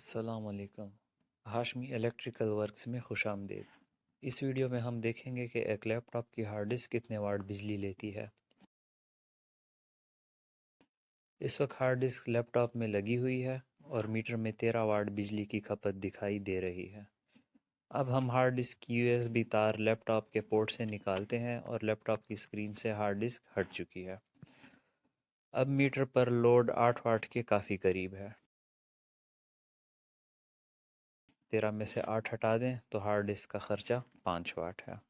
السلام علیکم۔ Hashmi electrical works میں خوش آمدید۔ اس ویڈیو میں ہم دیکھیں گے کہ ایک لیپ ٹاپ کی ہارڈ ڈسک کتنے واٹ بجلی لیتی ہے۔ اس وقت ہارڈ ڈسک لیپ ٹاپ میں لگی ہوئی ہے اور میٹر میں تیرہ واٹ بجلی کی کھپت دکھائی دے رہی ہے۔ اب ہم ہارڈ ڈسک کی یو ایس بی تار لیپ ٹاپ کے پورٹ سے نکالتے ہیں اور لیپ ٹاپ کی اسکرین سے ہارڈ ڈسک ہٹ چکی ہے۔ اب میٹر پر لوڈ آٹھ واٹ کے کافی قریب ہے۔ تیرہ میں سے آٹھ ہٹا دیں تو ہارڈ ڈسک کا خرچہ پانچ واٹ ہے۔